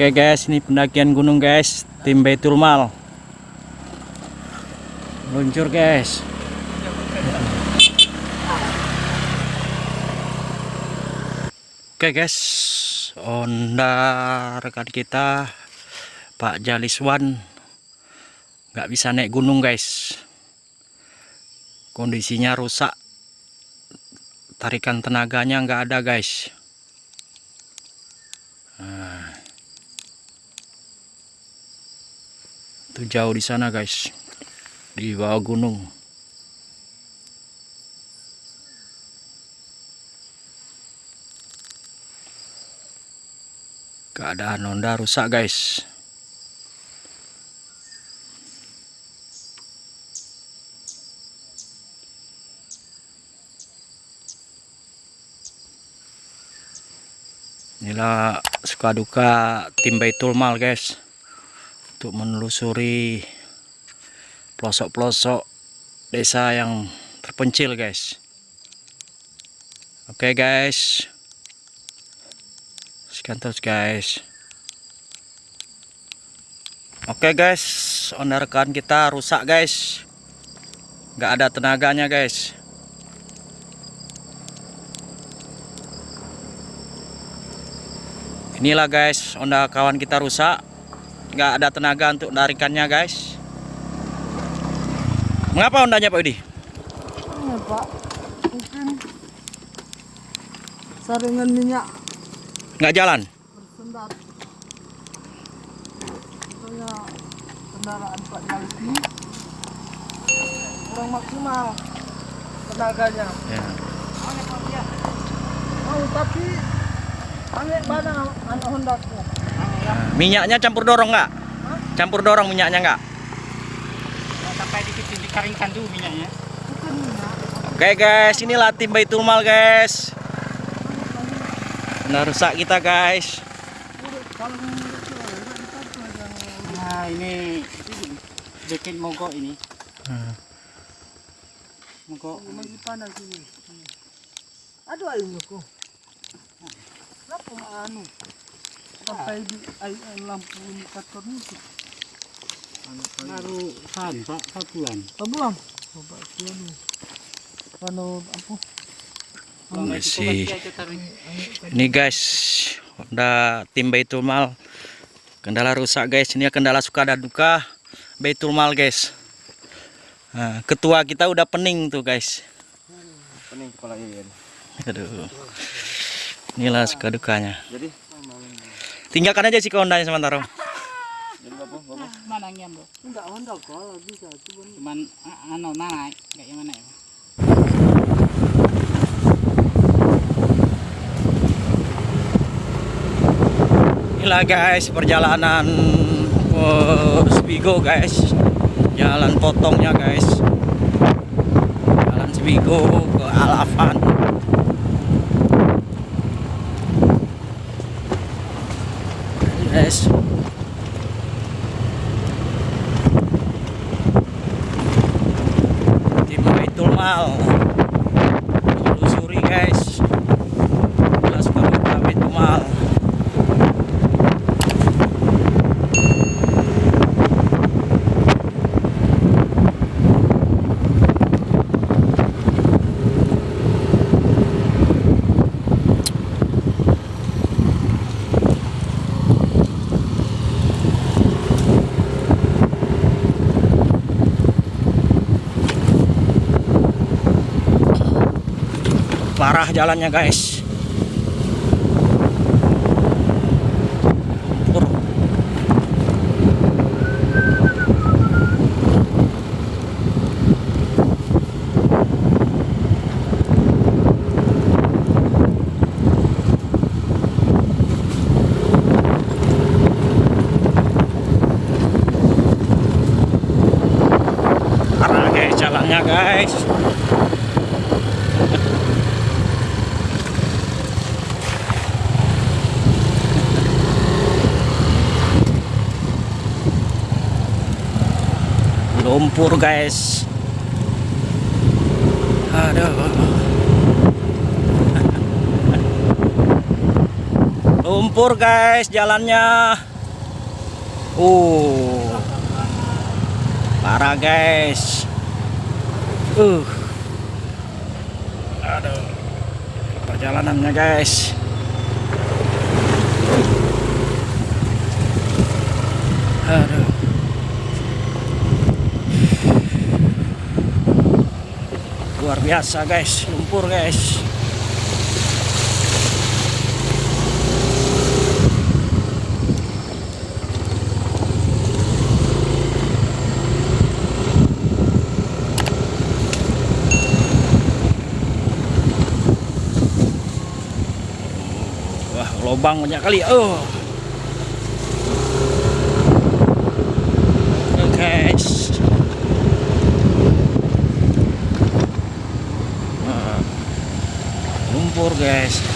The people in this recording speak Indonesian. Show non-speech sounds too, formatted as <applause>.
Oke guys, ini pendakian gunung guys, tim Baitul Mal. Luncur guys. Oke guys, Honda rekan kita Pak Jaliswan nggak bisa naik gunung guys. Kondisinya rusak, tarikan tenaganya nggak ada guys. Itu jauh di sana guys. Di bawah gunung. Keadaan Honda rusak guys. Inilah suka duka tim Baitul Mal guys untuk menelusuri pelosok-pelosok desa yang terpencil guys. Oke guys. Sekian terus guys. Oke guys, onda rekan kita rusak guys. Nggak ada tenaganya guys. Inilah guys, onda kawan kita rusak. Nggak ada tenaga untuk narikannya guys. Mengapa ondanya Pak Udi? Ini Pak, mungkin saringan minyak Nggak jalan? bersendat. Soalnya kendaraan Pak Jalis ini kurang maksimal tenaganya. Ya. Oh, tapi aneh mana anak Hondaku. Nah, Minyaknya campur dorong nggak? Campur dorong minyaknya nggak? sampai dikit dikeringkan dulu minyaknya Bukan minyak, Oke guys, inilah tim Baitul Mal guys. Nah rusak kita guys. nah ini bikin mogok ini Hmm. mogok lagi panas ini. Aduh ayunya kok. Kenapa anu? Sampai di lampu indikator itu. baru san pak satuan Oh, belum? Coba sih anu. Anu apa? Masih. Ini guys, Honda tim Baitul Mal. Kendala rusak guys. Ini kendala suka dan duka Baitul Mal guys. Nah, ketua kita udah pening tuh guys. pening kepala iyan Aduh. Inilah suka dukanya. jadi Tinggalkan aja sih ke Hondanya sementara. mana yang Enggak bisa Inilah guys perjalanan uh, Spigo guys. Jalan potongnya guys. Jalan Spigo ke Alafan. Guys. Tim Baitul Mal. Telusuri guys. Jelas kalau Baitul Mal. Parah jalannya guys Pur. parah guys jalannya guys lumpur guys. Aduh <laughs> lumpur guys jalannya. Uh. Parah guys. Uh. Aduh perjalanannya guys. Aduh luar biasa guys. Lumpur guys. Wah lobang banyak kali. Oh guys